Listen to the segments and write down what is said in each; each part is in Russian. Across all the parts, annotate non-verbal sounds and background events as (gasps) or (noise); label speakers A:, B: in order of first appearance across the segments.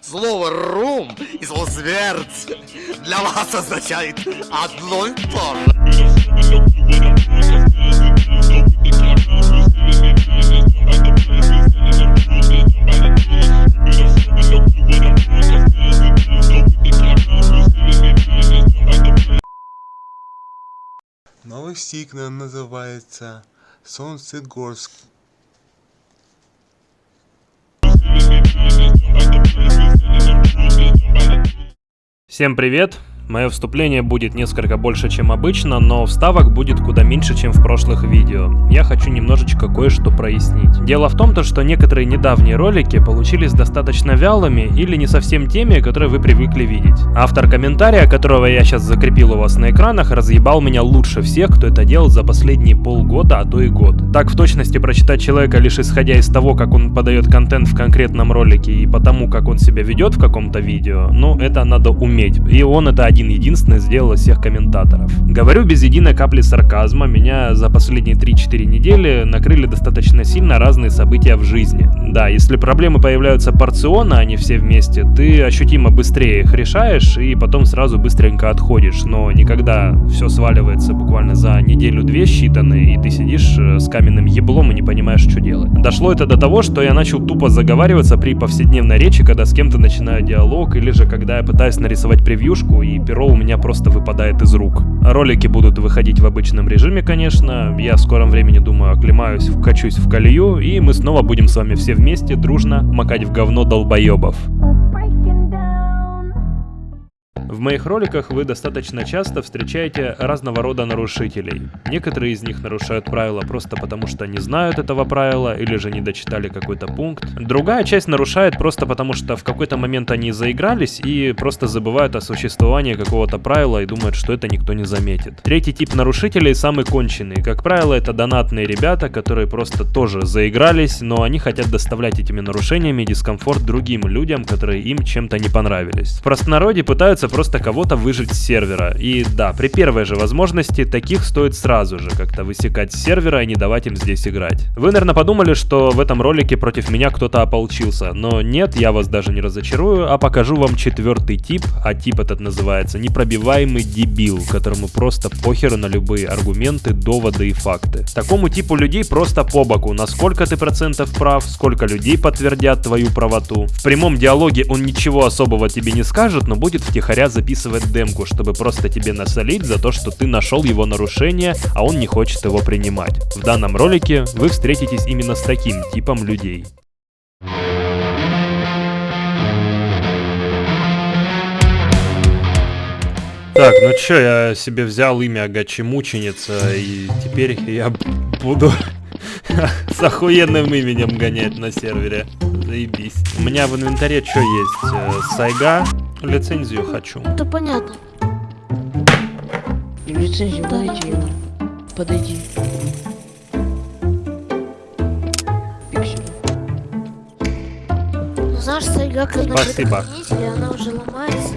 A: Слово «рум» и слово «смерть» для вас означает одно и то.
B: Новый сигнал называется Солнцегорск.
C: Всем привет! Мое вступление будет несколько больше, чем обычно, но вставок будет куда меньше, чем в прошлых видео. Я хочу немножечко кое-что прояснить. Дело в том, то, что некоторые недавние ролики получились достаточно вялыми или не совсем теми, которые вы привыкли видеть. Автор комментария, которого я сейчас закрепил у вас на экранах, разъебал меня лучше всех, кто это делал за последние полгода, а то и год. Так в точности прочитать человека лишь исходя из того, как он подает контент в конкретном ролике и потому, как он себя ведет в каком-то видео, ну это надо уметь. И он это один единственный сделал из всех комментаторов. Говорю без единой капли сарказма, меня за последние 3-4 недели накрыли достаточно сильно разные события в жизни. Да, если проблемы появляются порционно, а не все вместе, ты ощутимо быстрее их решаешь и потом сразу быстренько отходишь, но никогда все сваливается буквально за неделю-две считанные, и ты сидишь э, с каменным еблом и не понимаешь, что делать. Дошло это до того, что я начал тупо заговариваться при повседневной речи, когда с кем-то начинаю диалог, или же когда я пытаюсь нарисовать превьюшку и перо у меня просто выпадает из рук. Ролики будут выходить в обычном режиме, конечно. Я в скором времени, думаю, оклемаюсь, вкачусь в колею, и мы снова будем с вами все вместе дружно макать в говно долбоебов. В моих роликах вы достаточно часто встречаете разного рода нарушителей. Некоторые из них нарушают правила просто потому, что не знают этого правила или же не дочитали какой-то пункт. Другая часть нарушает просто потому, что в какой-то момент они заигрались и просто забывают о существовании какого-то правила и думают, что это никто не заметит. Третий тип нарушителей самый конченый. Как правило, это донатные ребята, которые просто тоже заигрались, но они хотят доставлять этими нарушениями дискомфорт другим людям, которые им чем-то не понравились. В простонародье пытаются просто кого-то выжить с сервера. И да, при первой же возможности таких стоит сразу же как-то высекать с сервера и не давать им здесь играть. Вы, наверное, подумали, что в этом ролике против меня кто-то ополчился, но нет, я вас даже не разочарую, а покажу вам четвертый тип, а тип этот называется непробиваемый дебил, которому просто похеру на любые аргументы, доводы и факты. Такому типу людей просто по боку, насколько ты процентов прав, сколько людей подтвердят твою правоту. В прямом диалоге он ничего особого тебе не скажет, но будет втихаря записывать демку, чтобы просто тебе насолить за то, что ты нашел его нарушение, а он не хочет его принимать. В данном ролике вы встретитесь именно с таким типом людей. Так, ну чё, я себе взял имя Гачи-мученица, и теперь я буду с охуенным именем гонять на сервере. Заебись. У меня в инвентаре что есть? Э, Сайга, лицензию хочу.
D: Это понятно.
E: И лицензию дайте ему. Подойди. Пиксель.
D: Ну, знаешь, сайга, когда
C: Спасибо.
D: она уже ломается.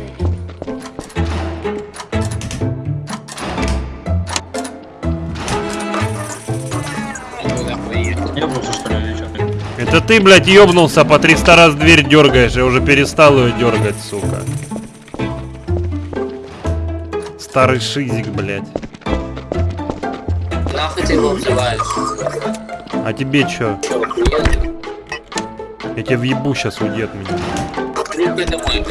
C: Это ты, блядь, ёбнулся, по 300 раз дверь дергаешь, я уже перестал ее дергать, сука. Старый шизик, блядь.
F: Нахуй ты его взываешь?
C: А тебе чё? Я тебе въебу сейчас уйди от меня.
F: Домой.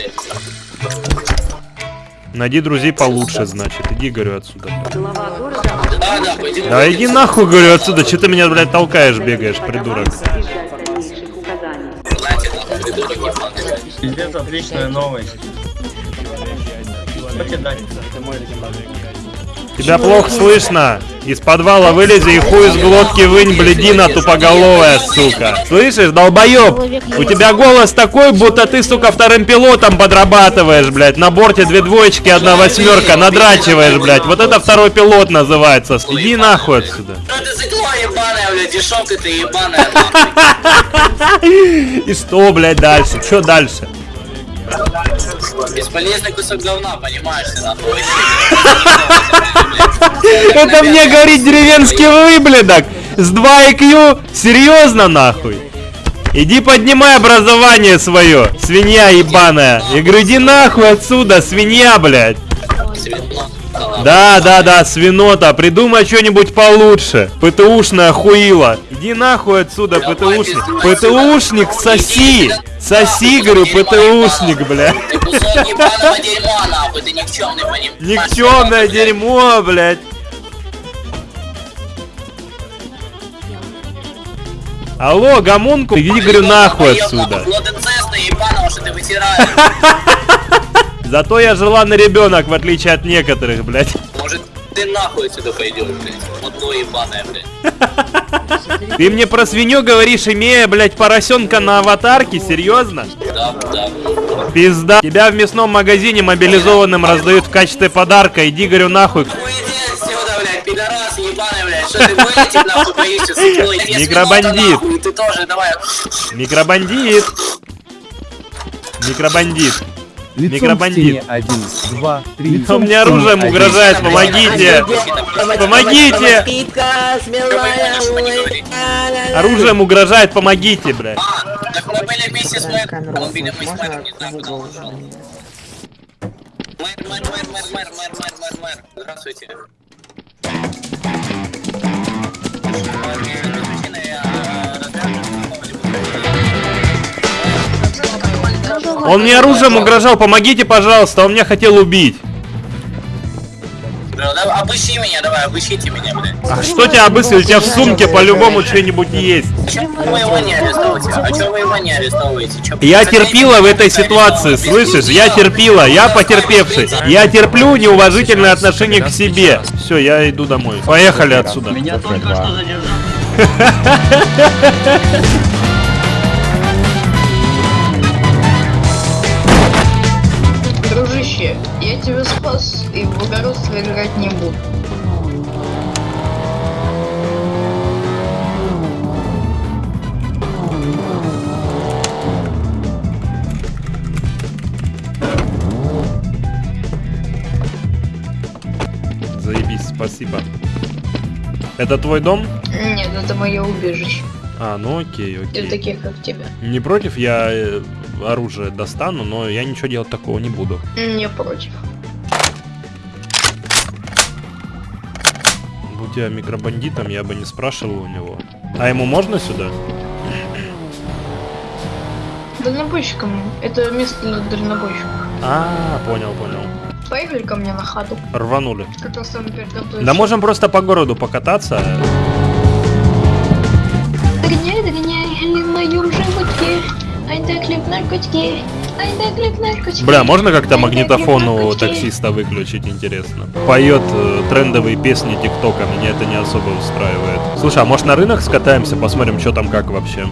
C: Найди друзей получше, значит. Иди, говорю, отсюда.
F: Да, Да
C: иди нахуй, говорю, отсюда. Че ты меня, блядь, толкаешь, бегаешь, придурок?
G: Пиздец, отличная новость. Что тебе дать?
C: Тебя плохо слышно. Из подвала вылези и хуй из глотки вынь, бледина тупоголовая, сука. Слышишь, долбоеб? У тебя голос такой, будто ты, сука, вторым пилотом подрабатываешь, блядь. На борте две двоечки, одна восьмерка, надрачиваешь, блядь. Вот это второй пилот называется. Иди нахуй отсюда.
F: Блядь, дешевка ты ебаная. (laughs)
C: И что, блядь, дальше? Что дальше?
F: Бесполезный кусок говна, понимаешь ты, нахуй. (laughs)
C: Это мне говорит деревенский выблядок с 2 IQ? Серьезно, нахуй? Иди поднимай образование свое, свинья ебаная. Говорю, иди нахуй отсюда, свинья, блядь. Да, да, да, свинота, придумай что-нибудь получше. ПТУшная хуила. Иди нахуй отсюда, ПТУшник. ПТУшник, соси. Соси, говорю, ПТУшник, бля. Никчемное дерьмо, блядь. Алло, гомунку, иди, говорю, нахуй отсюда.
F: Ебаного, что ты вытираешь. (laughs)
C: Зато я желанный ребенок, в отличие от некоторых, блядь.
F: Может, ты нахуй отсюда пойдешь, блядь. Подло ебаное, блядь.
C: Ты мне про свинью говоришь, имея, блядь, поросенка на аватарке? Серьезно?
F: Да, да.
C: Пизда. Тебя в мясном магазине мобилизованным раздают в качестве подарка. Иди, говорю, нахуй. Микробандит.
F: давай.
C: Микробандит. Микробандит. Микробандит.
H: Один, два, три.
C: У меня оружием угрожает, помогите. Помогите. Оружием угрожает, помогите, блядь.
F: Так мы были вместе с мэром. Мы были мы с мэром, не знаю, куда он ушел. Мэр, мэр, мэр, мэр, мэр, мэр, мэр, мэр, мэр. Здравствуйте.
C: Он мне оружием угрожал, помогите, пожалуйста, он меня хотел убить.
F: Обыщи меня, давай, обыщите меня, блядь.
C: А что тебя обыскивать? У тебя в сумке по-любому что-нибудь есть.
F: А чё вы его не арестовываете? А чё вы его не арестовываете?
C: Я терпила в этой ситуации, слышишь? Я терпила, я потерпевший. Я терплю неуважительное отношение к себе. Все, я иду домой. Поехали отсюда.
F: Меня только что задержали. (laughs)
I: Дружище, я тебя спас и в благородство играть не буду.
C: Заебись, спасибо. Это твой дом?
I: Нет, это мое убежище.
C: А, ну окей,
I: Для
C: окей.
I: таких, как тебя.
C: Не против, я э, оружие достану, но я ничего делать такого не буду.
I: Не против.
C: Будь я микробандитом, я бы не спрашивал у него. А ему можно сюда?
I: Дальнобойщиком. Это место для дальнобойщиков.
C: А, понял, понял.
I: Поехали ко мне на хату.
C: Рванули. Да можем просто по городу покататься.
I: Догоняй, догоняй, в наркотики. Наркотики.
C: Бля, можно как-то
I: Ай да
C: магнитофон
I: хлеб
C: у таксиста выключить, интересно? Поет э, трендовые песни ТикТока, меня это не особо устраивает. Слушай, а может на рынок скатаемся, посмотрим, что там как вообще?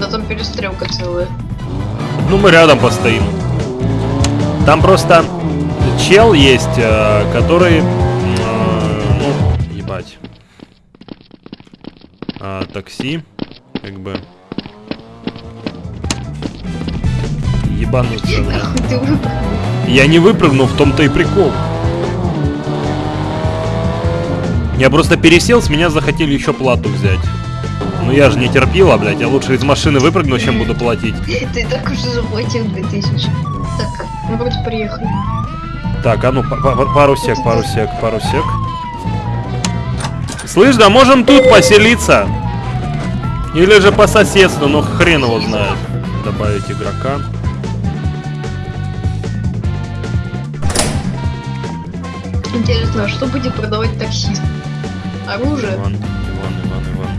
I: Да там перестрелка целая.
C: Ну, мы рядом постоим. Там просто чел есть, э, который... э, ну, ебать. А, такси, как бы... Ебануться, Я не выпрыгнул, в том-то и прикол. Я просто пересел, с меня захотели еще плату взять. Ну я же не терпила, блядь, я лучше из машины выпрыгну, чем буду платить.
I: Ты так уже заплатил 2000. Так, мы вроде приехали.
C: Так, а ну, па- па- пару сек, пару сек, пару сек. Слышь, да можем тут поселиться. Или же по соседству, но хрен его знает. Добавить игрока.
I: Интересно, а что будет продавать таксист? Оружие?
C: Иван, Иван, Иван, Иван.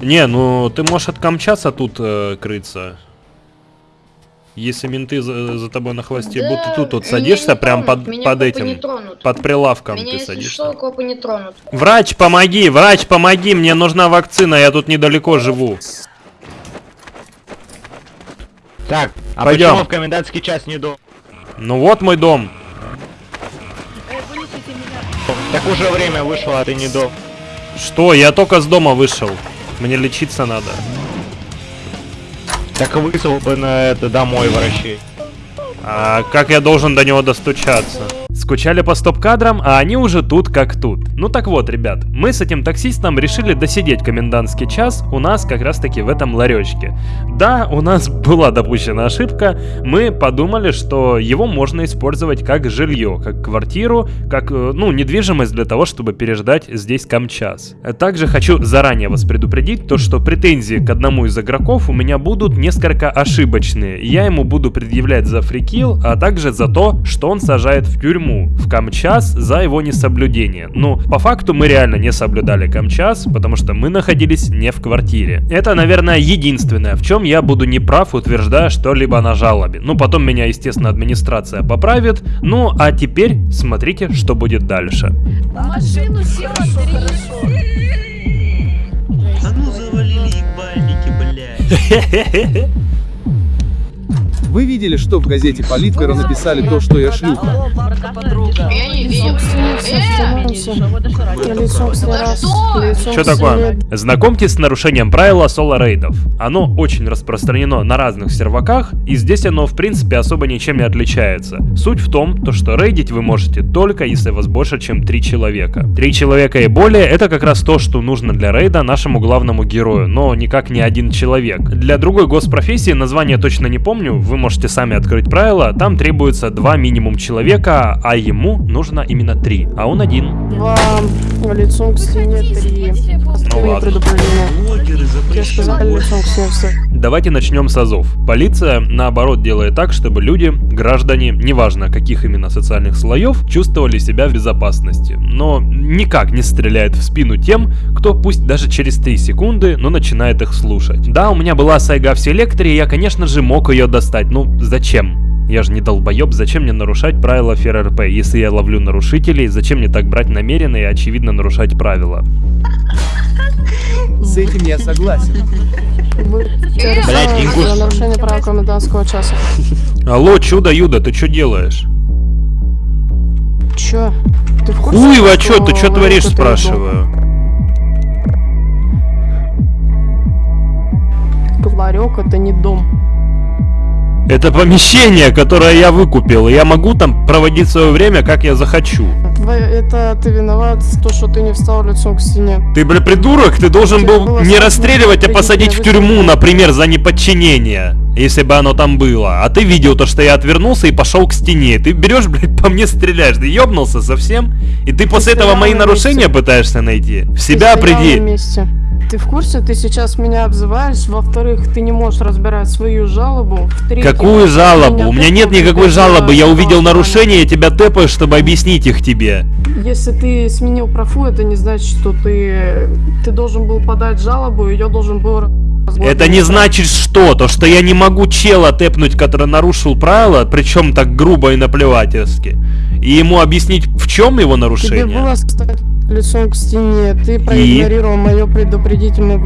C: Не, ну ты можешь откомчаться тут э, крыться. Если менты за, за тобой на хвосте
I: Да,
C: будут, ты тут вот садишься прям
I: тронут,
C: под, под этим, под прилавком
I: Меня,
C: ты садишься.
I: что, копы не тронут.
C: Врач, помоги, врач, помоги, мне нужна вакцина, я тут недалеко живу.
H: Так, а
C: Пойдем.
H: почему в комендантский час не до?
C: Ну вот мой дом.
H: Так уже время вышло, а ты не до.
C: Что, я только с дома вышел. Мне лечиться надо.
H: Так вызвал бы на это домой врачей.
C: А как я должен до него достучаться? Скучали по стоп-кадрам, а они уже тут как тут. Ну так вот, ребят, мы с этим таксистом решили досидеть комендантский час у нас как раз таки в этом ларечке. Да, у нас (laughs) была допущена ошибка, мы подумали, что его можно использовать как жилье, как квартиру, как, э, ну, недвижимость для того, чтобы переждать здесь камчас. Также хочу заранее вас предупредить, то что претензии к одному из игроков у меня будут несколько ошибочные. Я ему буду предъявлять за фрикил, а также за то, что он сажает в тюрьму в камчас за его несоблюдение. Ну, по факту мы реально не соблюдали камчас, потому что мы находились не в квартире. Это, наверное, единственное, в чем я буду неправ, утверждая что-либо на жалобе. Ну, потом меня, естественно, администрация поправит. Ну, а теперь смотрите, что будет дальше.
D: Машину села
G: А ну завалили ебальники, блядь. (laughs) (laughs)
J: Вы видели, что в газете Политвера написали то, что я шлюха?
C: Что такое? Знакомьтесь с нарушением правила соло-рейдов. Оно очень распространено на разных серваках, и здесь оно в принципе особо ничем не отличается. Суть в том, то, что рейдить вы можете только если вас больше, чем 3 человека. 3 человека и более это как раз то, что нужно для рейда нашему главному герою, но никак не один человек. Для другой госпрофессии, название точно не помню, вы можете сами открыть правила, там требуется 2 минимум человека, а ему нужно именно 3, а он один.
D: Два лицом к стене три.
C: Ну ладно. Давайте начнем с азов. Полиция, наоборот, делает так, чтобы люди, граждане, неважно каких именно социальных слоев, чувствовали себя в безопасности. Но никак не стреляет в спину тем, кто пусть даже через 3 секунды, но начинает их слушать. Да, у меня была сайга в селекторе, и я, конечно же, мог ее достать. Ну, зачем? Я же не долбоеб, зачем мне нарушать правила ФРРП? Если я ловлю нарушителей, зачем мне так брать намеренно и очевидно нарушать правила?
J: С этим я согласен.
H: Блядь, Ингуш.
D: За нарушение права комендантского часа.
C: Алло, чудо-юдо, ты что делаешь?
D: Чё? Ты в курсе,
C: Хуево,
D: что
C: чё, ты что
D: в
C: творишь, спрашиваю?
D: иду? Ларек это не дом.
C: Это помещение, которое я выкупил, и я могу там проводить свое время, как я захочу.
D: Это ты виноват то, что ты не встал лицом к стене.
C: Ты, бля, придурок, ты должен
D: Тебе
C: был не расстреливать, а посадить в
D: ты
C: тюрьму, например, за неподчинение. Если бы оно там было. А ты видел то, что я отвернулся и пошел к стене. Ты берешь, (laughs) блядь, по мне стреляешь. Ты ёбнулся совсем? И ты после этого мои
D: на
C: нарушения пытаешься найти? В
D: Ты
C: себя приди.
D: Ты в курсе, ты сейчас меня обзываешь, во-вторых, ты не можешь разбирать свою жалобу,
C: Какую жалобу? У меня нет никакой жалобы. Я увидел нарушение, я тебя тэпаю, чтобы объяснить их тебе.
D: Если ты сменил профу, это не значит, что ты, ты должен был подать жалобу, ее должен был.
C: Это не значит что? То, что я не могу чела тэпнуть, который нарушил правила, причем так грубо и наплевательски. И ему объяснить, в чем его
D: Тебе
C: нарушение.
D: было стать лицом к стене, ты проигнорировал мое предупредительный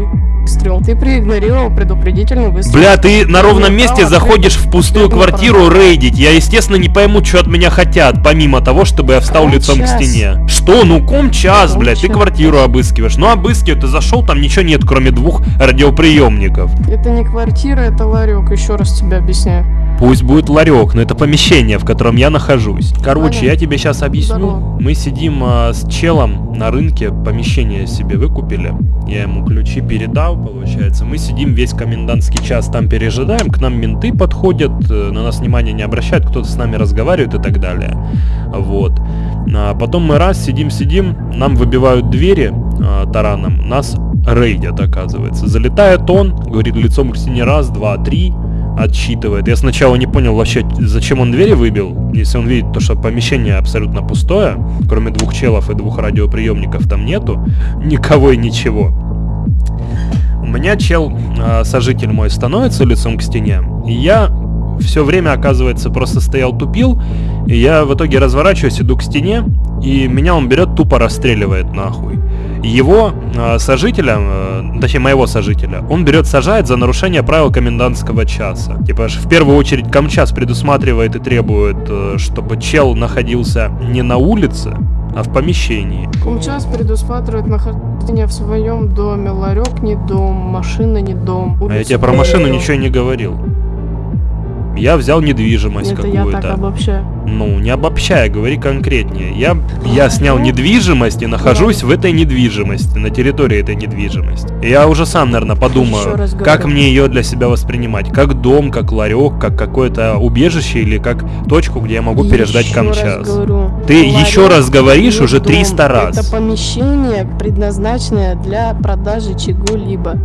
D: выстрел. Ты проигнорировал предупредительный выстрел.
C: Бля, ты на ровном месте заходишь в пустую квартиру рейдить. Я, естественно, не пойму, что от меня хотят, помимо того, чтобы я встал
D: Ком
C: лицом к
D: час.
C: стене. Что? Ну, ком час,
D: Ком
C: блядь, ты
D: час.
C: квартиру обыскиваешь. Ну, обыскивай, ты зашел, там ничего нет, кроме двух радиоприемников.
D: Это не квартира, это ларек, еще раз тебе объясняю.
C: Пусть будет ларек, но это помещение, в котором я нахожусь. Короче, я тебе сейчас объясню. Мы сидим а, с челом на рынке, помещение себе выкупили. Я ему ключи передал, получается. Мы сидим весь комендантский час там пережидаем, к нам менты подходят, э, на нас внимания не обращают, кто-то с нами разговаривает и так далее. Вот. А потом мы раз сидим-сидим, нам выбивают двери а, тараном, нас рейдят, оказывается. Залетает он, говорит лицом к стене раз, два, три, отсчитывает. Я сначала не понял вообще, зачем он двери выбил, если он видит то, что помещение абсолютно пустое, кроме двух челов и двух радиоприемников там нету, никого и ничего. У меня чел, а, сожитель мой, становится лицом к стене, и я все время, оказывается, просто стоял тупил, и я в итоге разворачиваюсь, иду к стене, и меня он берет, тупо расстреливает нахуй. Его э, сожителя, э, точнее моего сожителя, он берет, сажает за нарушение правил комендантского часа. Типа в первую очередь Камчас предусматривает и требует, э, чтобы чел находился не на улице, а в помещении.
D: Комчас предусматривает нахождение в своем доме. Ларек не дом, машина не дом.
C: А я тебе про машину ничего не говорил. Я взял недвижимость какую-то. Ну, не обобщая, говори конкретнее. Я, я снял недвижимость и нахожусь в этой недвижимости, на территории этой недвижимости. Я уже сам, наверное, подумаю, как мне ее для себя воспринимать. Как дом, как ларек, как какое-то убежище или как точку, где я могу переждать
D: Еще раз
C: камчас.
D: говорю,
C: Ты
D: ларек
C: еще раз говоришь уже
D: дом.
C: 300 раз.
D: Это помещение, предназначенное для продажи чего-либо.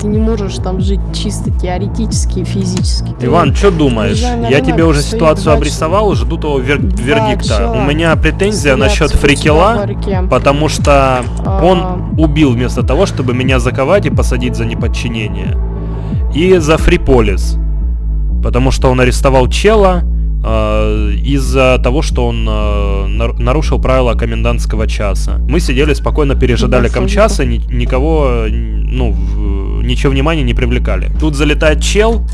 D: Ты не можешь там жить чисто теоретически и физически. Ты
C: Иван, что думаешь? Я тебе уже ситуацию
D: два
C: обрисовал, жду того вер- вердикта. У меня претензия насчет фрикела, потому что
D: А.
C: он убил вместо того, чтобы меня заковать и посадить за неподчинение. И за фриполис, потому что он арестовал чела из-за того, что он э, нар- нарушил правила комендантского часа. Мы сидели спокойно, пережидали
D: Да,
C: комчаса, ни- никого, э, ну, ничего внимания не привлекали. Тут залетает чел,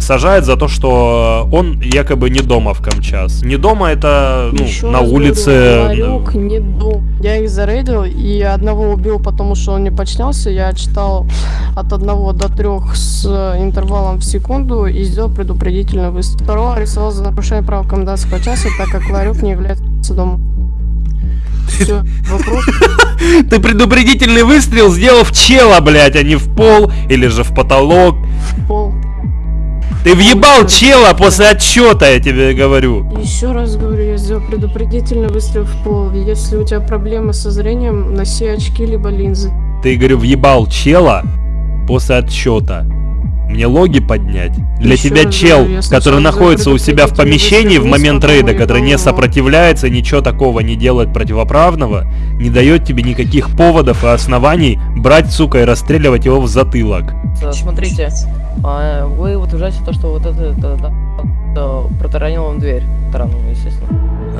C: сажает за то, что он якобы не дома в Камчас. Не дома это ну,
D: Еще
C: на
D: раз
C: улице.
D: говорю, не дом. Я их зарейдил, и одного убил, потому что он не подчинялся. Я читал от одного до трех с э, интервалом в секунду и сделал предупредительный выстрел. Второго арестовал за нарушение права комендантского часа, так как ларек не является домом. Все, вопрос. (laughs)
C: Ты предупредительный выстрел сделал в чела, блядь, а не в пол или же в потолок.
D: Пол.
C: Ты въебал чела после отчета, я тебе говорю.
D: Еще раз говорю, я сделал предупредительный выстрел в пол. Если у тебя проблемы со зрением, носи очки либо линзы.
C: Ты, говорю, въебал чела после отчета. Мне логи поднять. Для
D: Еще
C: тебя чел,
D: говорю,
C: который находится у себя в помещении в момент рейда, который не
D: его.
C: сопротивляется, ничего такого не делает противоправного, не дает тебе никаких поводов и оснований брать, сука, и расстреливать его в затылок.
K: Смотрите, а, вы утверждаете то, что вот это, это, это протаранил вам дверь. Таранул, естественно.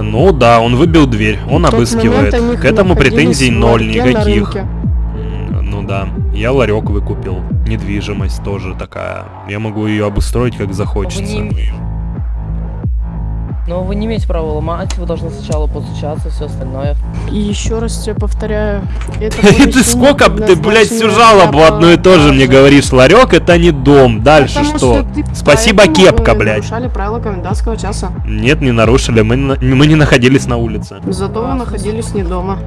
C: Ну да, он выбил дверь, он
D: В
C: обыскивает. К этому претензий ноль никаких. Ну да, я ларек выкупил. Недвижимость тоже такая. Я могу ее обустроить как захочется.
K: Вы не... Но вы не имеете права ломать, вы должны сначала постучаться, все остальное.
D: И еще раз тебе повторяю, это (laughs)
C: Ты сколько, ты, блядь, всю жалобу одно и то же мне говоришь. Ларек это не дом. Дальше что? Спасибо, кепка, блядь.
D: нарушали правила комендантского часа.
C: Нет, не нарушили. Мы, на- мы не находились на улице.
D: Зато вы находились не дома.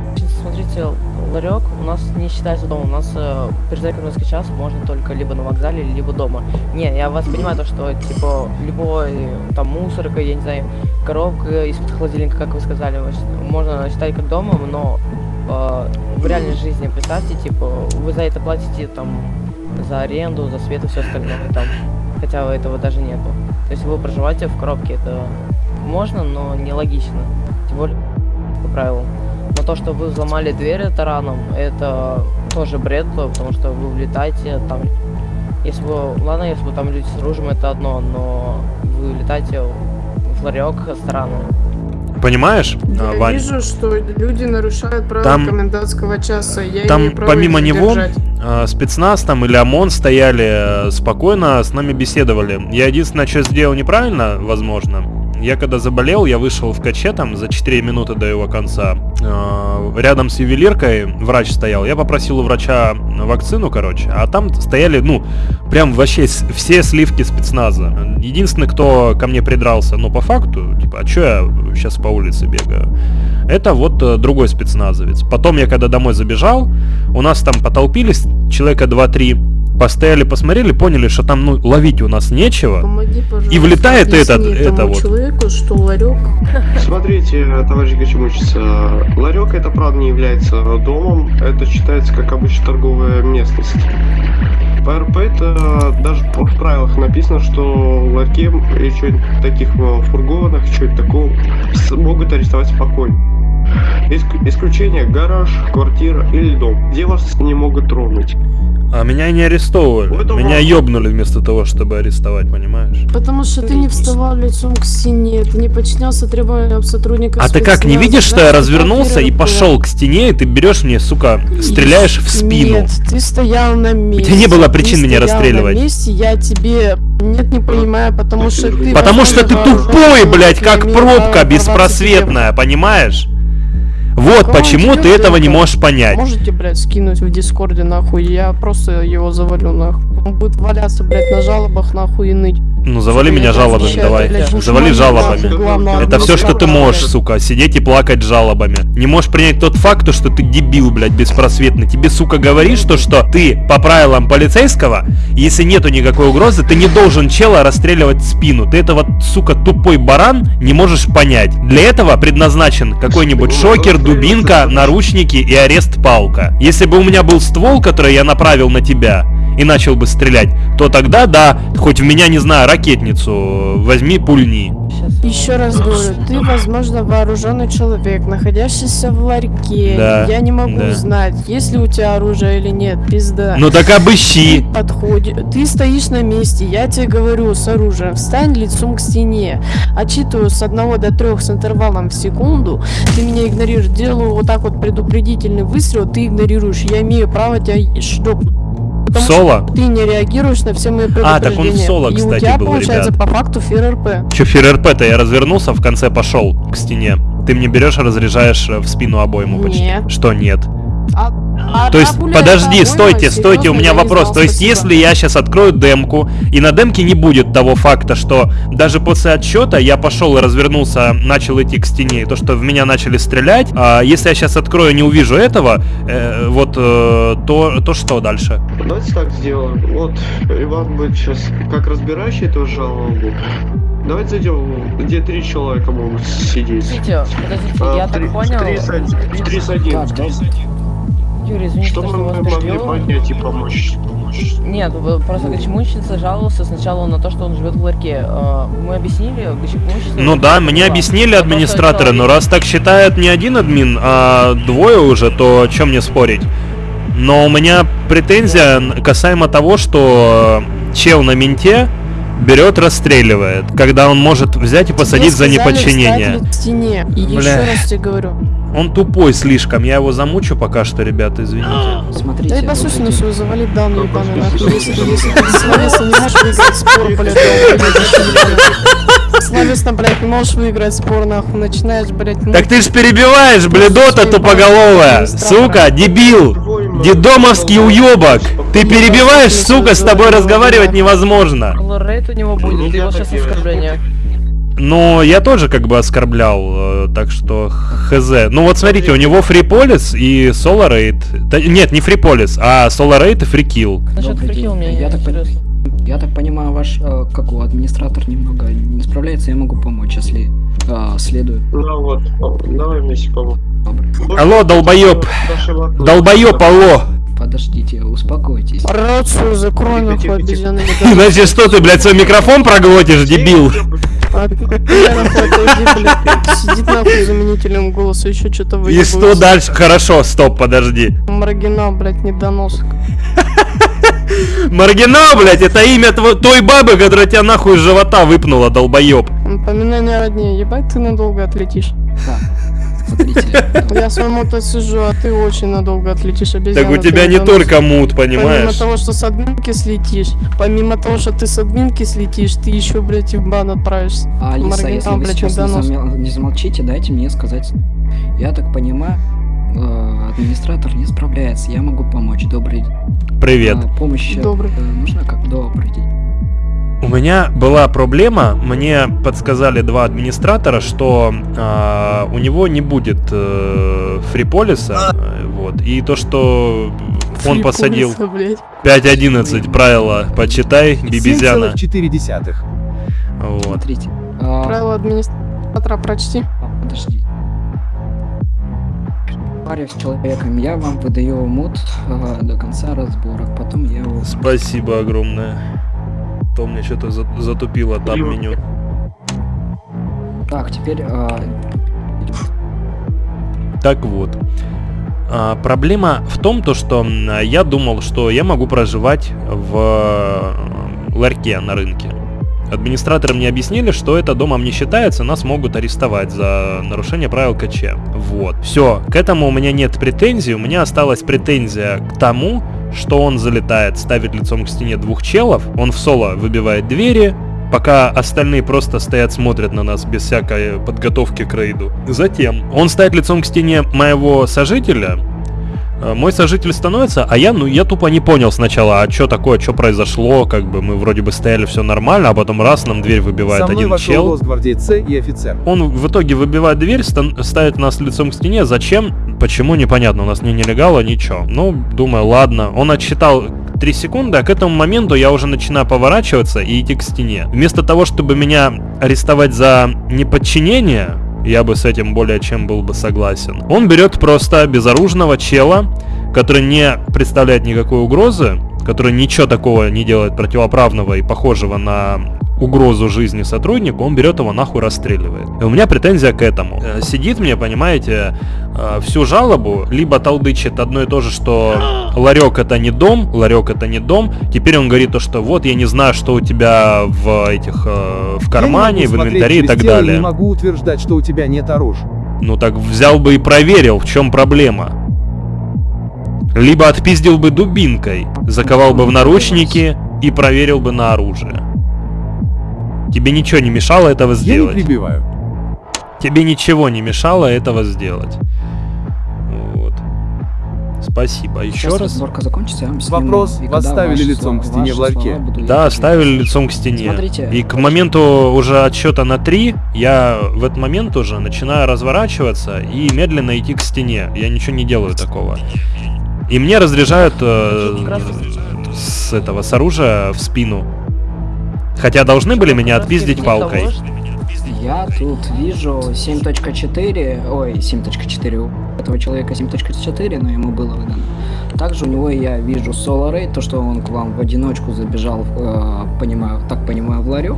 K: Смотрите, ларек у нас не считается домом. У нас э, переждать комендантский час можно только либо на вокзале, либо дома. Не, я вас понимаю, то, что типа любой там мусорка, я не знаю, коробка из-под холодильника, как вы сказали, можно считать как домом, но э, в реальной жизни представьте, типа, вы за это платите там за аренду, за свет и все остальное там. Хотя этого даже нету. То есть вы проживаете в коробке, это можно, но нелогично. Тем более по правилам. То, что вы взломали дверь тараном, это тоже бред, потому что вы влетаете там. Если бы, ладно, если бы там люди с оружием, это одно, но вы летаете в ларек с тараном.
C: Понимаешь,
D: Я
C: а, Вань?
D: вижу, что люди нарушают правила
C: Там-
D: комендантского часа. Я
C: Там
D: право
C: помимо
D: их
C: него
D: задержать.
C: э, спецназ там или ОМОН стояли э, спокойно с нами беседовали. Я единственное, что сделал неправильно, возможно. Я когда заболел, я вышел в каче там за 4 минуты до его конца. Э, рядом с ювелиркой врач стоял. Я попросил у врача вакцину, короче. А там стояли, ну, прям вообще все сливки спецназа. Единственный, кто ко мне придрался, ну, по факту, типа, а чё я сейчас по улице бегаю? Это вот э, другой спецназовец. Потом я когда домой забежал, у нас там потолпились человека 2-3, постояли, посмотрели, поняли, что там ну ловить у нас нечего.
D: Помоги,
C: И влетает этот, это вот.
D: человеку, что ларек
L: Смотрите, товарищ Гачемучиц, ларек это правда не является домом, это считается как обычная торговая местность. По РП это даже в правилах написано, что в ларьке или что-нибудь таких э, фургонах, что-нибудь такого могут арестовать спокойно. Иск- исключение гараж, квартира или дом, где вас не могут тронуть.
C: А меня не арестовывали. Меня ёбнули вместо того, чтобы арестовать, понимаешь?
D: Потому что ты не вставал лицом к стене, ты не подчинялся требованиям сотрудников
C: А ты как, не видишь, что я
D: ты
C: развернулся и пошел к стене, и ты берешь мне, сука, стреляешь в спину?
D: Нет, ты стоял на месте.
C: тебя не было
D: Ты
C: причин меня
D: стоял
C: расстреливать.
D: на месте, я тебе... Нет, не понимаю, потому что ты...
C: Потому что ты тупой, блядь, как пробка беспросветная, понимаешь? Вот
D: Кого
C: почему ты этого не можешь понять.
D: Можете, блядь, скинуть в Дискорде, нахуй, я просто его завалю, нахуй. Он будет валяться, блядь, на жалобах нахуй и ныть.
C: Ну завали меня жалобами, давай. Завали жалобами. Это все, что ты можешь, сука, сидеть и плакать жалобами. Не можешь принять тот факт, то, что ты дебил, блядь, беспросветный. Тебе, сука, говоришь, то, что ты по правилам полицейского, если нету никакой угрозы, ты не должен чела расстреливать в спину. Ты это вот, сука, тупой баран не можешь понять. Для этого предназначен какой-нибудь шокер, дубинка, наручники и арест-палка. Если бы у меня был ствол, который я направил на тебя, и начал бы стрелять, то тогда да, хоть в меня, не знаю, ракетницу возьми, пульни.
D: Еще раз говорю, ты, возможно, вооруженный человек, находящийся в ларьке.
C: Да,
D: Я не могу
C: да.
D: знать, есть ли у тебя оружие или нет, пизда.
C: Ну так обыщи.
D: Подходи. Ты стоишь на месте, я тебе говорю с оружием, встань лицом к стене. Отчитываю с 1 до 3 с интервалом в секунду. Ты меня игнорируешь, делаю вот так вот предупредительный выстрел, ты игнорируешь. Я имею право тебя шлепнуть. Потому
C: Соло?
D: что ты не реагируешь на все мои
C: А, так он в
D: предупреждения.
C: соло,
D: И у
C: кстати,
D: тебя
C: был,
D: получается
C: ребят.
D: по факту ФРРП.
C: Че, ФРРП-то я развернулся, в конце пошел к стене. Ты мне берешь, разряжаешь э, в спину обойму почти.
D: Нет.
C: Что нет?
D: А, а
C: То есть, подожди, стойте, стойте, у меня вопрос. То есть, если я сейчас открою демку, и на демке не будет того факта, что даже после отсчета я пошел и развернулся, начал идти к стене, и то, что в меня начали стрелять, а если я сейчас открою и не увижу этого, э, вот, э, то, то что дальше?
L: Давайте так сделаем. Вот Иван будет сейчас как разбирающий эту жалобу. Давайте зайдем, где три человека могут сидеть.
K: Подождите, подождите,
L: А,
K: я так понял.
L: три с один- в три с один.
K: Так, да. Юрий, извините,
L: Что
K: что
L: мы
K: вас
L: могли
K: перебил.
L: поднять и помочь? помочь?
K: Нет, просто Гачмунщица жаловался сначала на то, что он живет в ларьке. Э, Мы объяснили, Гачмунщица...
C: Ну да, мне объяснили администраторы, но раз так считает не один админ, а двое уже, то о чем мне спорить? Но у меня претензия касаемо того, что чел на менте берет, расстреливает, когда он может взять и посадить за неподчинение.
D: стене. И
C: Бля.
D: еще раз тебе говорю.
C: Он тупой слишком, я его замучу пока что, ребята, извините. (gasps)
D: Да и послушай на свою завали данную ебаную нахуй. Если ты словесно не можешь выиграть спор, блядь. Словесно, блядь, не можешь выиграть спор, нахуй, начинаешь, блядь,
C: Так ты ж перебиваешь, бледота тупоголовая! Сука, дебил! Дедомовский уебок! Ты перебиваешь, сука, с тобой разговаривать невозможно!
K: Рейд у него будет, его сейчас оскорбление.
C: Ну, я тоже как бы оскорблял, э, так что хз. Ну вот смотрите, у него фриполис и соларейт. Да, нет, не фриполис, а соларейт и фрикил.
K: Насчет фрикил мне
M: я так, я так понимаю, ваш э, как у администратор немного не справляется, я могу помочь, если э, следует.
L: Ну вот, давай вместе поможем.
C: Алло, долбоеб! Долбоеб, алло!
M: Подождите, успокойтесь.
D: Рацию закрой, нахуй, обезьяны.
C: Значит, что ты, блядь, свой микрофон проглотишь, дебил?
D: А ты нахуй отойди, блядь. Сидит нахуй заменителем голоса, еще что-то
C: И
D: выебывается.
C: что дальше? Хорошо, стоп, подожди.
D: Маргинал, блядь, недоносок.
C: Маргинал, блядь, это имя той бабы, которая тебя нахуй из живота выпнула, долбоеб.
D: Напоминание роднее, ебать ты надолго отлетишь. (laughs) Я своему-то сижу, а ты очень надолго отлетишь, обезьяна.
C: Так у тебя не только мут,
D: Помимо
C: понимаешь?
D: того, что с админки слетишь, помимо того, что ты с админки слетишь, ты еще, блядь, и в бан отправишься.
M: А, Алиса, если вы сейчас не, замолчите, дайте мне сказать. Я так понимаю, э, администратор не справляется, я могу помочь. Добрый день.
C: Привет.
M: А, помощь э,
D: Добрый.
M: нужна как? Добрый день.
C: У меня была проблема, мне подсказали два администратора, что а, у него не будет э, фриполиса, э, вот, и то, что он посадил
D: Фриполиса, блядь.
C: 5.11 правила, почитай, бибизяна.
J: 7,4.
C: Вот.
M: Смотрите. а,
D: Правила администратора прочти.
M: а, подожди. Паре с человеком, я вам выдаю мут э, до конца разборок, потом я его...
C: Спасибо огромное. То мне что-то за- затупило там меню.
M: Так, теперь... э,
C: Так вот. А, проблема в том, то, что я думал, что я могу проживать в э, ларьке на рынке. Администраторы мне объяснили, что это домом не считается, нас могут арестовать за нарушение правил КЧ. Вот. Все, к этому у меня нет претензий, у меня осталась претензия к тому, что он залетает, ставит лицом к стене двух челов, он в соло выбивает двери, пока остальные просто стоят, смотрят на нас без всякой подготовки к рейду. Затем он ставит лицом к стене моего сожителя, Мой сожитель становится, а я, ну, я тупо не понял сначала, а что такое, что произошло, как бы мы вроде бы стояли, все нормально, а потом раз, нам дверь выбивает
J: Со мной
C: один чел.
J: Росгвардейц и офицер.
C: Он в итоге выбивает дверь, ставит нас лицом к стене. Зачем? Почему? Непонятно. У нас ни нелегала, ничего. Ну, думаю, ладно. Он отсчитал 3 секунды, а к этому моменту я уже начинаю поворачиваться и идти к стене. Вместо того, чтобы меня арестовать за неподчинение, я бы с этим более чем был бы согласен. Он берет просто безоружного чела, который не представляет никакой угрозы, который ничего такого не делает противоправного и похожего на угрозу жизни сотруднику, он берет его нахуй расстреливает. И у меня претензия к этому. Э, Сидит мне, понимаете, э, всю жалобу, либо толдычит одно и то же, что (gasps) ларек это не дом, ларек это не дом. Теперь он говорит то, что вот я не знаю, что у тебя в этих э, в кармане,
J: Я не
C: в инвентаре и так
J: тело
C: далее.
J: Не могу утверждать, что у тебя нет оружия.
C: Ну так взял бы и проверил, в чем проблема. Либо отпиздил бы дубинкой, заковал бы в наручники и проверил бы на оружие. Тебе ничего не мешало этого
J: Я не
C: сделать.
J: прибиваю.
C: Тебе ничего не мешало этого сделать. Вот. Спасибо. Еще
M: Сейчас
C: раз.
M: разборка закончится, я вам сниму,
J: Вопрос,
M: и
J: вас ставили
M: ваши
J: лицом
M: слова-
J: к стене в ларьке?
M: я
C: Да,
M: проверять.
C: ставили лицом к стене.
M: Смотрите,
C: и к моменту уже отсчета на 3, я в этот момент уже начинаю разворачиваться и медленно идти к стене. Я ничего не делаю такого. И мне разряжают э, с этого, с оружия в спину. Хотя должны были меня отпиздить палкой.
M: Я тут вижу 7.4, ой, 7.4, у этого человека 7.4, но ему было выдано. Также у него я вижу Solar Raid, то, что он к вам в одиночку забежал, э, понимаю, так понимаю, в ларек,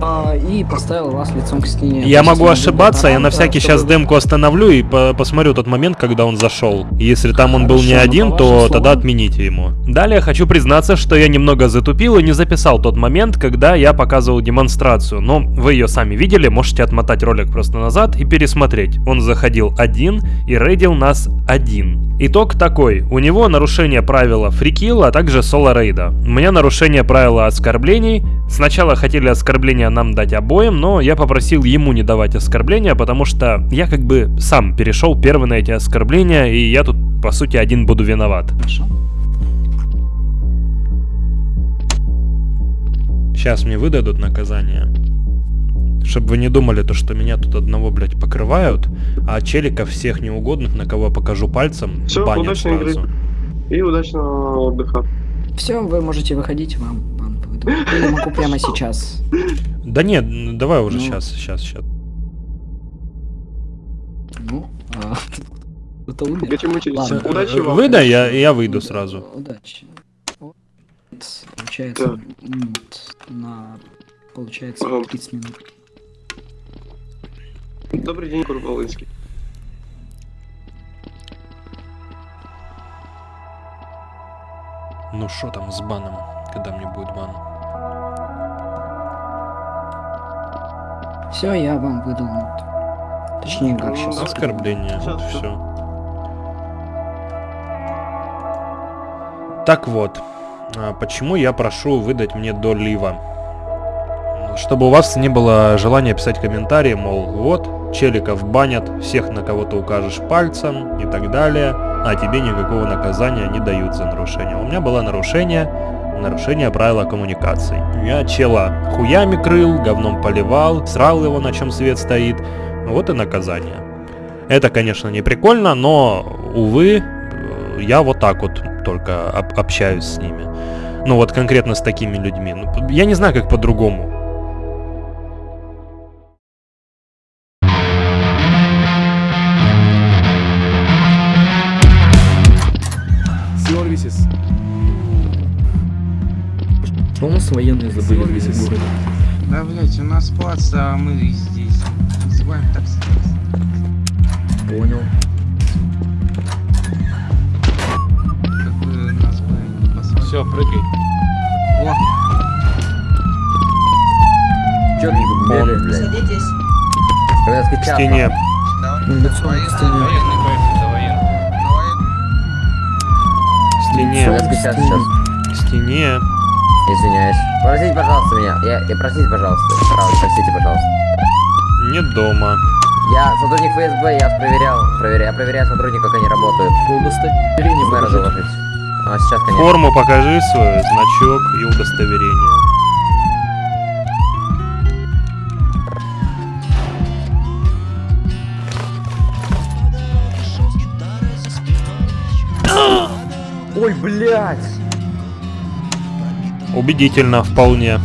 M: а, и поставил вас лицом к стене.
C: Я могу ошибаться, я на всякий
M: чтобы
C: сейчас демку остановлю и по- посмотрю тот момент, когда он зашел. Если там он был не
M: Хорошо,
C: один, то
M: вашим
C: тогда
M: словам.
C: отмените ему. Далее хочу признаться, что я немного затупил и не записал тот момент, когда я показывал демонстрацию. Но вы ее сами видели, можете отмотать ролик просто назад и пересмотреть. Он заходил один и рейдил нас один. Итог такой. У него нарушение правила фрикилла, а также соло рейда. У меня нарушение правила оскорблений. Сначала хотели оскорбления нам дать обоим, но я попросил ему не давать оскорбления, потому что я как бы сам перешел первый на эти оскорбления, и я тут по сути один буду виноват.
M: Хорошо.
C: Сейчас мне выдадут наказание. Чтобы вы не думали, то, что меня тут одного, блядь, покрывают, а челиков всех неугодных, на кого покажу пальцем,
L: Всё,
C: банят
L: удачной игры.
C: сразу.
L: И удачного отдыха.
M: Все, вы можете выходить, вам бан выйду. Или могу прямо сейчас.
C: Да нет, давай уже
M: Ну.
C: сейчас, сейчас, сейчас.
M: Ну, а, (laughs) кто-то умер. Ладно.
L: Удачи вам.
C: Выдай, я, я выйду сразу.
M: Удачи. Вот, Получается, м, на получается
L: Ага.
M: 30 минут.
L: Добрый день, Курбалынский.
C: Ну что там с баном, когда мне будет бан?
M: Все, я вам выдал. Точнее, как сейчас.
C: Оскорбление,
L: Сейчас,
C: вот все. Так вот, а почему я прошу выдать мне до лива? Чтобы у вас не было желания писать комментарии, мол, вот, челиков банят, всех на кого-то укажешь пальцем и так далее, а тебе никакого наказания не дают за нарушение. У меня было нарушение, нарушение правила коммуникаций. Я чела хуями крыл, говном поливал, срал его, на чем свет стоит, вот и наказание. Это, конечно, не прикольно, но, увы, я вот так вот только об- общаюсь с ними. Ну вот конкретно с такими людьми. Ну, я не знаю, как по-другому.
E: Военные забыли в городе?
N: Да, блять, у нас плац, а мы здесь. Называем такси.
E: Понял.
C: Все, прыгай.
N: О,
E: Чё ты тут блядь?
O: Садитесь.
E: Когда
C: К стене.
E: Лицом к стене.
C: К стене.
E: Сейчас, сейчас.
C: К стене.
E: Извиняюсь. Простите, пожалуйста, меня. Я, я простите, пожалуйста. Правда, простите, пожалуйста.
C: Не дома.
E: Я сотрудник ФСБ, я проверял. Проверяю, я проверяю сотрудников, как они работают.
K: Удостоверение
E: Мэра
K: покажите.
E: доложить. А, сейчас, конечно.
C: Форму покажи свою, значок и удостоверение.
E: Ой, блядь!
C: Убедительно, вполне.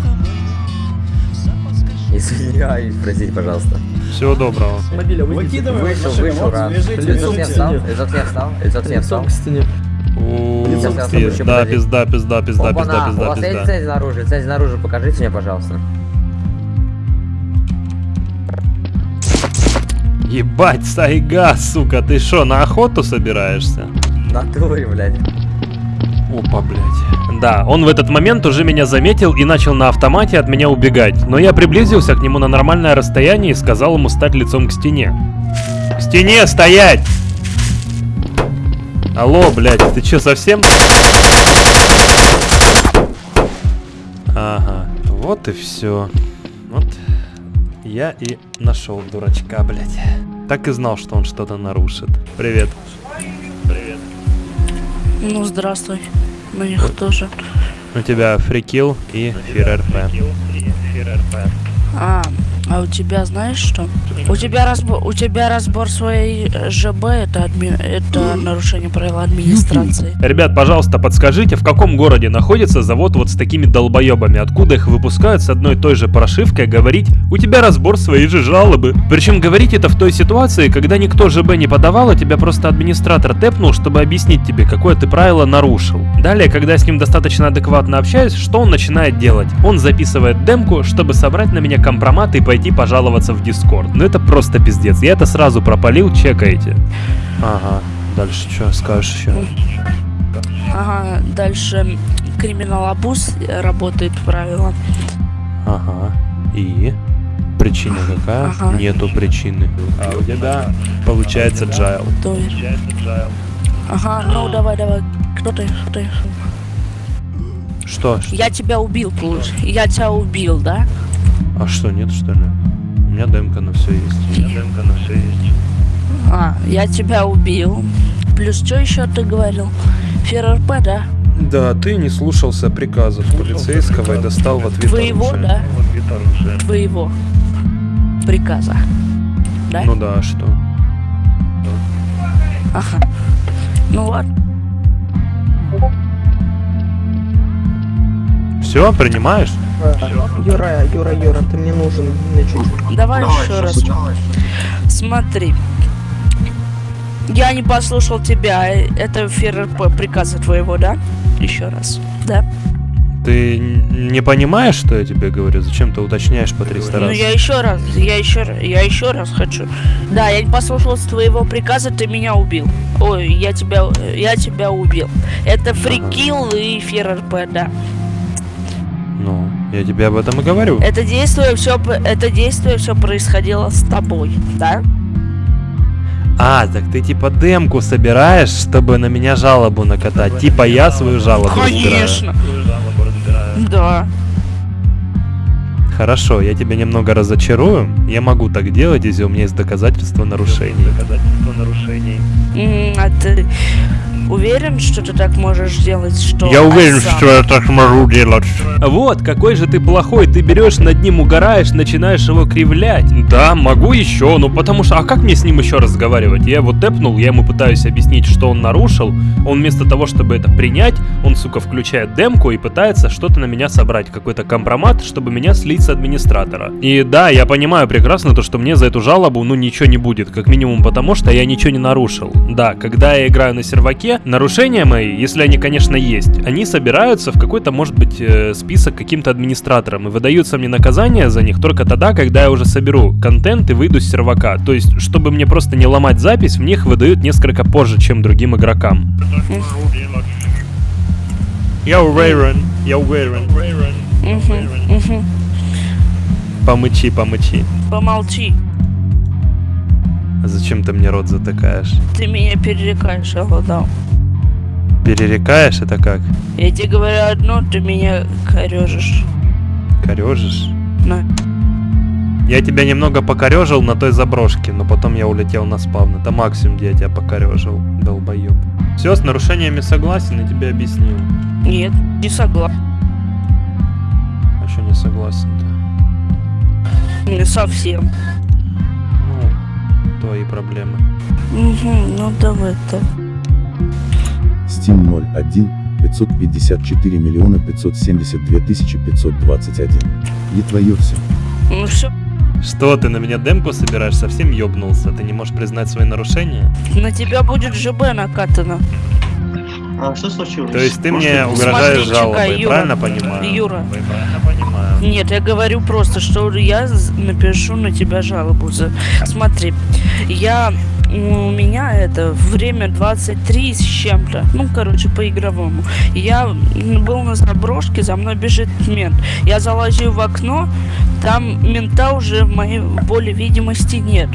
E: Извиняюсь, простите, пожалуйста.
C: Всего доброго.
E: Вышел, вышел, рад. Лицо не встал, лицо не встал, лицо не встал.
C: Ух
E: Лицо
C: ты,
E: встал, еще
C: да,
E: подожди.
C: пизда, пизда, пизда, пизда,
E: Опа-на, у
C: пизда,
E: вас есть
C: пизда.
E: лицензия наружу? Лицензия наружу покажите мне, пожалуйста.
C: Ебать, сайга, сука, ты шо, на охоту собираешься?
E: Натуре, блядь.
C: Опа, блядь. Да, он в этот момент уже меня заметил и начал на автомате от меня убегать. Но я приблизился к нему на нормальное расстояние и сказал ему стать лицом к стене. К стене стоять! Алло, блядь, ты чё, совсем? Ага, вот и все. Вот я и нашел дурачка, блядь. Так и знал, что он что-то нарушит. Привет. Привет.
O: Ну, здравствуй. На них тоже.
C: У тебя фрикил и фир-РП.
O: А, а у тебя знаешь что? У тебя разбор, у тебя разбор своей э, ЖБ это адми- это нарушение правил администрации.
C: Ребят, пожалуйста, подскажите, в каком городе находится завод вот с такими долбоебами? Откуда их выпускают с одной и той же прошивкой говорить «У тебя разбор своей же жалобы». Причем говорить это в той ситуации, когда никто ЖБ не подавал, а тебя просто администратор тэпнул, чтобы объяснить тебе, какое ты правило нарушил. Далее, когда с ним достаточно адекватно общаюсь, что он начинает делать? Он записывает демку, чтобы собрать на меня компромат и пойти пожаловаться в Дискорд. Ну это просто пиздец. Я это сразу пропалил, чекаете. Ага, дальше что скажешь еще?
O: Ага, дальше криминал абуз работает правило.
C: Ага. И? Причина какая?
O: Ага.
C: Нету причины. А у тебя получается джайл.
O: То есть. Ага, ну давай, давай. Кто ты? Кто ты?
C: Что?
O: Я тебя убил, получ- Я тебя убил, да?
C: А что, нет что ли? У меня демка на все есть. У меня демка на все есть.
O: А, я тебя убил. Плюс что еще ты говорил? ФРРП, да?
C: Да, ты не слушался приказов полицейского и достал в ответ
O: Твоего,
C: оружие.
O: да? Твоего приказа. Да?
C: Ну да, а что?
O: Ага. Ну ладно.
C: Все, принимаешь?
K: Юра, Юра, Юра, ты мне нужен на чуть.
O: Давай, еще раз. Смотри. Я не послушал тебя. Это ФРРП приказа твоего, да? Еще раз. Да.
C: Ты не понимаешь, что я тебе говорю? Зачем ты уточняешь по 300
O: Ну
C: раз?
O: я еще раз, я еще раз, я еще раз хочу. Да, я не послушался твоего приказа, ты меня убил. Ой, я тебя, я тебя убил. Это фрикил и ФРРП, да.
C: Я тебе об этом и говорю.
O: Это действие все, это действие все происходило с тобой, да?
C: А, так ты типа демку собираешь, чтобы на меня жалобу накатать. Типа я свою жалобу разбираю.
O: Конечно. Да.
C: Хорошо, я тебя немного разочарую. Я могу так делать, если у меня есть доказательства нарушений.
O: М, А ты уверен, что ты так можешь делать, что...
C: Я уверен,
O: сам?
C: что я так могу делать. Вот, какой же ты плохой. Ты берешь над ним, угораешь, начинаешь его кривлять. Да, могу еще, ну потому что... А как мне с ним еще разговаривать? Я его тэпнул, я ему пытаюсь объяснить, что он нарушил. Он вместо того, чтобы это принять, он, сука, включает демку и пытается что-то на меня собрать. Какой-то компромат, чтобы меня слить с администратора. И да, я понимаю прекрасно то, что мне за эту жалобу, ну, ничего не будет. Как минимум потому, что я ничего не нарушил. Да, когда я играю на серваке, нарушения мои, если они, конечно, есть, они собираются в какой-то, может быть, э, список каким-то администратором и выдаются мне наказания за них только тогда, когда я уже соберу контент и выйду с сервака. То есть, чтобы мне просто не ломать запись, мне их выдают несколько позже, чем другим игрокам. Я уверен, я уверен.
O: Мгм.
C: Помычи, помычи.
O: Помолчи.
C: А Зачем ты мне рот затыкаешь?
O: Ты меня перерекаешь, Алладал.
C: Перерекаешь это как?
O: Я тебе говорю одно, ты меня корежишь.
C: Корежишь?
O: На.
C: Я тебя немного покорежил на той заброшке, но потом я улетел на спавн. Это максимум, где я тебя покорежил, долбоеб. Все, с нарушениями согласен, и тебе объяснил.
O: Нет, не согласен.
C: А что не согласен-то?
O: Не совсем.
C: Ну, твои проблемы.
O: Угу, ну давай так.
P: Steam 01 554 миллиона 572 тысячи 521. И твое все.
O: Ну все,
C: Что, ты на меня демку собираешь? Совсем ёбнулся? Ты не можешь признать свои нарушения?
O: на тебя будет ЖБ накатано.
L: А что случилось?
C: То есть ты
L: Может,
C: мне угрожаешь
O: Смотри,
C: жалобой,
O: Юра.
C: правильно понимаю?
O: Юра.
C: Вы правильно понимаю.
O: Нет, я говорю просто, что я напишу на тебя жалобу. За... Смотри, я у меня это время 23 с чем-то. Ну, короче, по игровому. Я был на заброшке, за мной бежит мент. Я залазил в окно, там мента уже в моей поле видимости нет.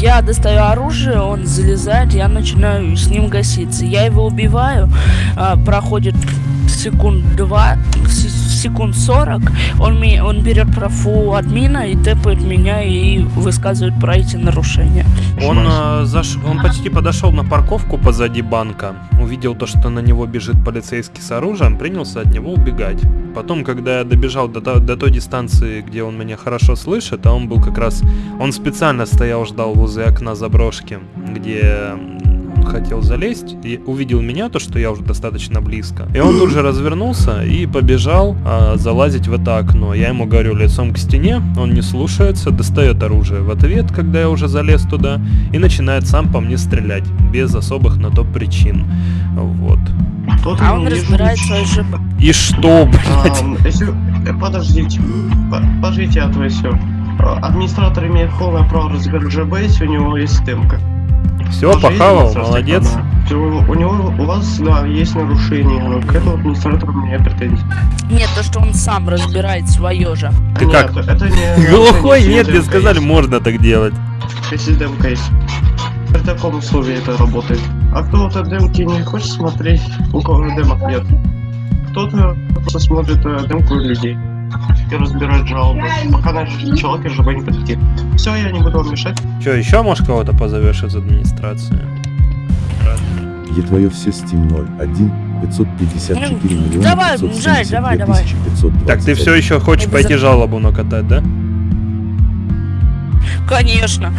O: Я достаю оружие, он залезает, я начинаю с ним гаситься. Я его убиваю, а, проходит секунд 2, секунд 40, он, ми- он берет профу админа и тэпает меня и высказывает про эти нарушения.
C: Он, э, заш... он почти подошел на парковку позади банка, увидел то, что на него бежит полицейский с оружием, принялся от него убегать. Потом, когда я добежал до, до той дистанции, где он меня хорошо слышит, а он был как раз... Он специально стоял, ждал возле окна заброшки, где хотел залезть, и увидел меня, то, что я уже достаточно близко. И он тут же развернулся и побежал а, залазить в это окно. Я ему говорю лицом к стене, он не слушается, достает оружие в ответ, когда я уже залез туда, и начинает сам по мне стрелять, без особых на то причин. Вот.
O: А он разбирает свою ЖБ.
C: И что, блядь?
L: Если- э, Подождите, По- подождите, а то все. Администратор имеет полное право разбирать ЖБ, если у него есть темка.
C: Все,
L: Тоже
C: похавал, молодец.
L: Всё, У него, у вас, да, есть нарушение, но к этому администратору у меня претензий.
O: Нет, то, что он сам разбирает свое же.
C: Ты
L: Нет,
C: как?
L: Это не...
C: Глухой? Нет, мне сказали, можно так делать.
L: Если демка есть. При таком условии это работает. А кто-то демки не хочет смотреть, у кого демок нет. Кто-то просто смотрит э, демку людей и разбирает жалобы, пока наш человек ЖБ не подойти. Все, я не буду вам мешать.
C: Че, еще, может, кого-то позовешь из администрации?
P: И твое все Steam 01 554
O: Ну,
P: миллиона
O: давай,
P: 572
O: Жай, давай, давай.
P: тысячи 521.
C: Так, ты все еще хочешь
O: Это
C: пойти
O: за-
C: жалобу накатать, да?
O: Конечно.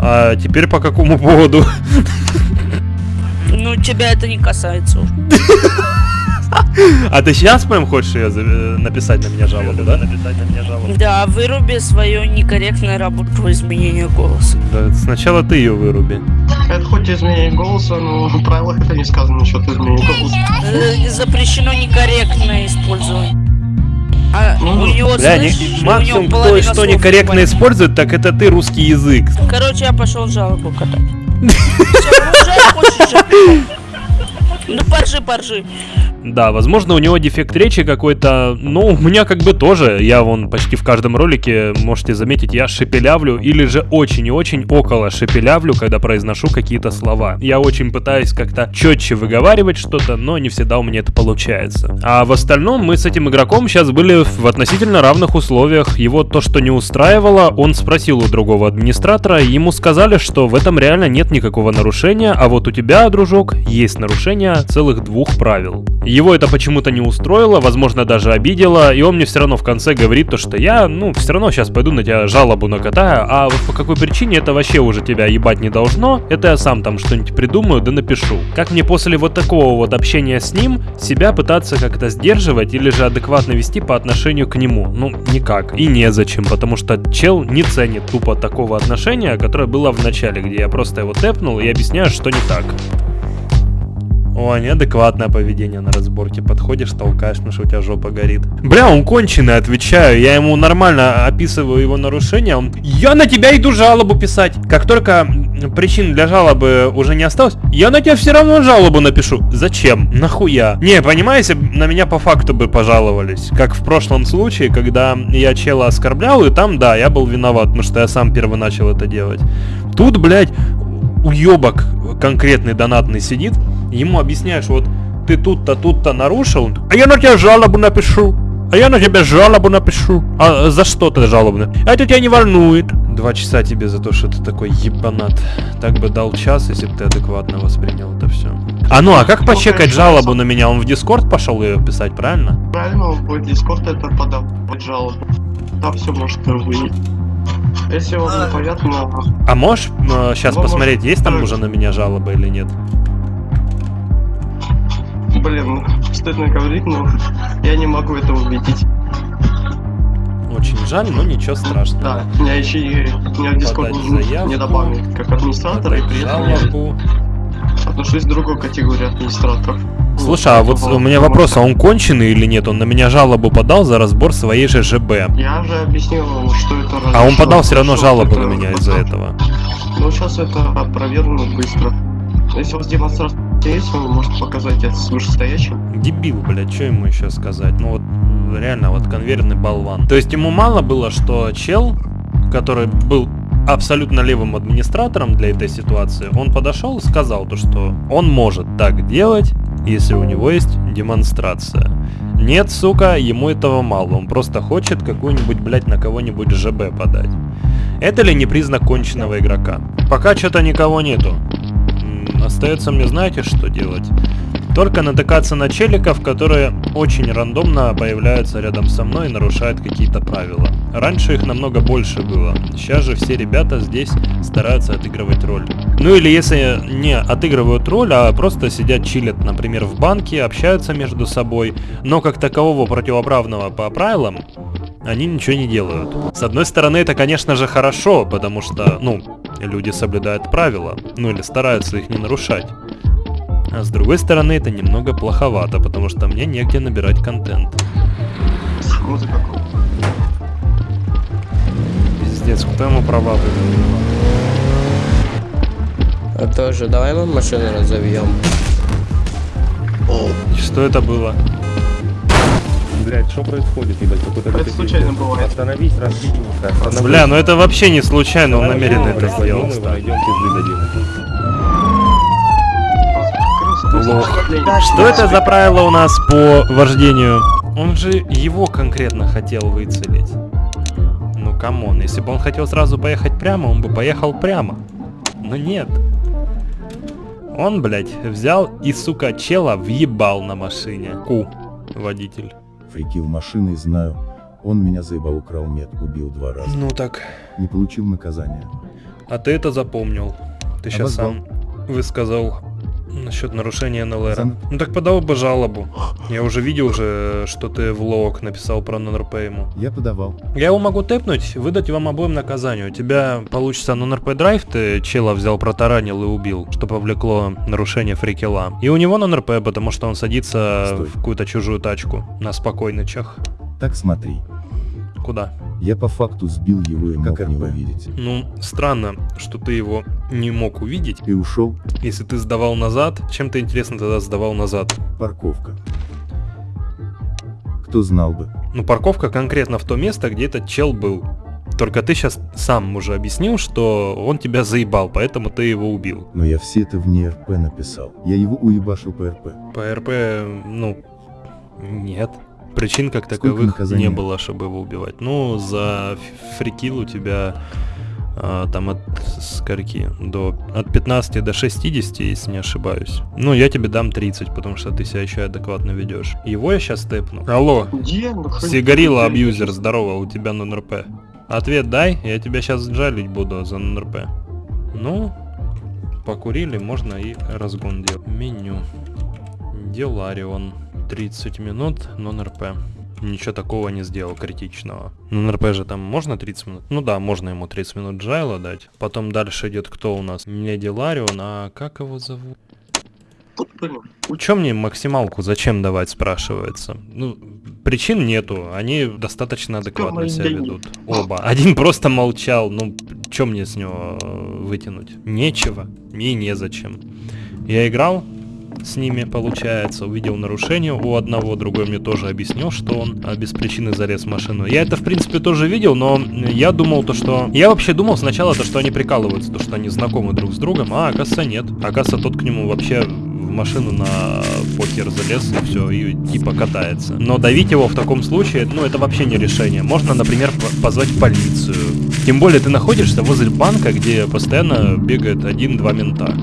C: А теперь по какому поводу?
O: Ну, тебя это не касается уже. (laughs) (laughs)
C: А ты сейчас прям хочешь ее э, написать на меня жалобу, да?
O: Да, выруби свою некорректную работу по изменению голоса.
C: Да, сначала ты ее выруби.
L: Это хоть изменение голоса, но (laughs) в правилах это не сказано насчет изменения голоса.
O: Э, Запрещено некорректное использование. А у него,
C: Бля, не-
O: слышишь, у
C: максимум
O: него
C: кто что некорректно использует, так это ты русский язык.
O: Короче, я пошел жалобу катать. (laughs) Ну, поржи, поржи.
C: Да, возможно, у него дефект речи какой-то. Ну, у меня как бы тоже. Я вон почти в каждом ролике, можете заметить, я шепелявлю или же очень и очень около шепелявлю, когда произношу какие-то слова. Я очень пытаюсь как-то четче выговаривать что-то, но не всегда у меня это получается. А в остальном мы с этим игроком сейчас были в относительно равных условиях. Его то, что не устраивало, он спросил у другого администратора, ему сказали, что в этом реально нет никакого нарушения, а вот у тебя, дружок, есть нарушение целых двух правил. Его это почему-то не устроило, возможно, даже обидело, и он мне все равно в конце говорит то, что я, ну, все равно сейчас пойду на тебя жалобу накатаю, а вот по какой причине это вообще уже тебя ебать не должно, это я сам там что-нибудь придумаю да напишу. Как мне после вот такого вот общения с ним себя пытаться как-то сдерживать или же адекватно вести по отношению к нему? Ну, никак. И незачем, потому что чел не ценит тупо такого отношения, которое было в начале, где я просто его тэпнул и объясняю, что не так. О, неадекватное поведение на разборке. Подходишь, толкаешь, потому что у тебя жопа горит. Бля, он конченый, отвечаю. Я ему нормально описываю его нарушения. Он, я на тебя иду жалобу писать. Как только причин для жалобы уже не осталось, я на тебя все равно жалобу напишу. Зачем? Нахуя? Не, понимаете, на меня по факту бы пожаловались. Как в прошлом случае, когда я чела оскорблял, и там, да, я был виноват, потому что я сам первый начал это делать. Тут, блядь, уебок конкретный донатный сидит, ему объясняешь, вот ты тут-то, тут-то нарушил, а я на тебя жалобу напишу. А я на тебя жалобу напишу. А за что ты жалобу? А это тебя не волнует. Два часа тебе за то, что ты такой ебанат. Так бы дал час, если бы ты адекватно воспринял это все. А ну, а как почекать жалобу на меня? Он в Дискорд пошел ее писать, правильно?
L: Правильно, он будет Дискорд это подавать жалобу. Там все может выявить. Если вам непонятно,
C: А можешь сейчас
L: Ну,
C: посмотреть, есть там уже на меня жалоба или нет?
L: Блин, стыдно говорить, но я не могу это увидеть.
C: Очень жаль, но ничего страшного.
L: Да, меня еще и меня в
C: Подать
L: не, не добавили как администратора, и при этом я отношусь к другой категории администраторов.
C: Слушай, а вот у меня вопрос, а он конченый или нет? Он на меня жалобу подал за разбор своей же ЖБ.
L: Я же объяснил, что это
C: А он подал все равно жалобу на меня из-за этого.
L: Ну, сейчас это опровергнут быстро. Если у вас демонстрация есть, вы можете показать это с вышестоящим.
C: Дебил, блядь, что ему еще сказать? Ну вот реально, вот конвейерный болван. То есть ему мало было, что чел, который был абсолютно левым администратором для этой ситуации, он подошел и сказал то, что он может так делать, если у него есть демонстрация. Нет, сука, ему этого мало, он просто хочет какую-нибудь, блядь, на кого-нибудь ЖБ подать. Это ли не признак конченного игрока? Пока что-то никого нету. Остается мне, знаете, что делать? Только натыкаться на челиков, которые очень рандомно появляются рядом со мной и нарушают какие-то правила. Раньше их намного больше было. Сейчас же все ребята здесь стараются отыгрывать роль. Ну или если не отыгрывают роль, а просто сидят чилят, например, в банке, общаются между собой, но как такового противоправного по правилам они ничего не делают. С одной стороны, это, конечно же, хорошо, потому что, ну, люди соблюдают правила, ну или стараются их не нарушать. А с другой стороны, это немного плоховато, потому что мне негде набирать контент.
L: Музыка.
C: Пиздец, кто ему права выдал?
E: А тоже, давай мы машину разовьем.
C: Что это было?
H: Блять, что происходит, ебать, какой-то
L: Это случайно бывает.
H: Остановись, разбойника.
C: Бля, ну это вообще не случайно, он намеренно это сделал.
H: Найдем пизды дадим.
C: Лох. Что это за правило у нас по вождению? Он же его конкретно хотел выцелить. Ну come on, если бы он хотел сразу поехать прямо, он бы поехал прямо. Но нет. Он, блядь, взял и, сука, чела въебал на машине. Ку, водитель.
P: Фрикил машиной знаю. Он меня заебал, украл мед, убил два раза.
C: Ну так.
P: Не получил наказания.
C: А ты это запомнил. Ты сейчас
P: Обозвал.
C: сам высказал насчет нарушения НЛР.
P: Зам-
C: Ну так подал бы жалобу. Я уже видел же, что ты в лог написал про НРП ему.
P: Я подавал.
C: Я его могу тэпнуть, выдать вам обоим наказание. У тебя получится нон-РП драйв, ты чела взял, протаранил и убил, что повлекло нарушение фрикела. И у него нон-РП, потому что он садится
P: Стой.
C: в какую-то чужую тачку на спокойнычах.
P: Так смотри.
C: Куда?
P: Я по факту сбил его и мог не увидеть.
C: Ну, странно, что ты его не мог увидеть.
P: И ушел.
C: Если ты сдавал назад, чем ты интересно тогда сдавал назад?
P: Парковка. Кто знал бы.
C: Ну, парковка конкретно в то место, где этот чел был. Только ты сейчас сам уже объяснил, что он тебя заебал, поэтому ты его убил.
P: Но я все это вне РП написал. Я его уебашил по РП.
C: По РП, ну, нет. Причин как таковых не было, чтобы его убивать. Ну, за фрикил у тебя а, там от скольки? До, от 15 до 60, если не ошибаюсь. Ну, я тебе дам 30, потому что ты себя еще адекватно ведешь. Его я сейчас тэпну. Алло?
L: Ну,
C: Сигарила абьюзер, здорово, у тебя нон-РП. Ответ дай, я тебя сейчас жалить буду за нон-РП. Ну, покурили, можно и разгон делать. Меню. Деларион. 30 минут, нон-РП. Ничего такого не сделал критичного. Ну, РП же там можно 30 минут? Ну да, можно ему 30 минут джайла дать. Потом дальше идет кто у нас? Не Деларион, а как его зовут? Чё мне максималку зачем давать, спрашивается? Ну, причин нету, они достаточно адекватно себя ведут. Оба. Один просто молчал, ну, чё мне с него э, вытянуть? Нечего, мне незачем. Я играл с ними, получается, увидел нарушение у одного, другой мне тоже объяснил, что он а, без причины залез в машину. Я это, в принципе, тоже видел, но я думал то, что... Я вообще думал сначала то, что они прикалываются, то, что они знакомы друг с другом, а оказывается нет. Оказывается, тот к нему вообще в машину на покер залез и все, и типа катается. Но давить его в таком случае, ну это вообще не решение. Можно, например, по- позвать полицию. Тем более ты находишься возле банка, где постоянно бегает один-два мента.